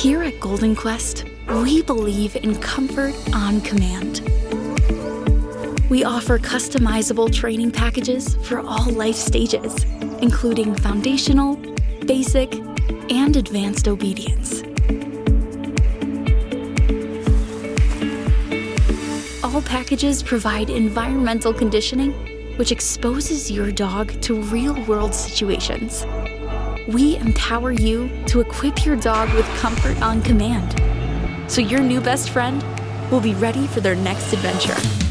Here at Golden Quest, we believe in comfort on command. We offer customizable training packages for all life stages, including foundational, basic, and advanced obedience. All packages provide environmental conditioning, which exposes your dog to real-world situations. We empower you to equip your dog with comfort on command, so your new best friend will be ready for their next adventure.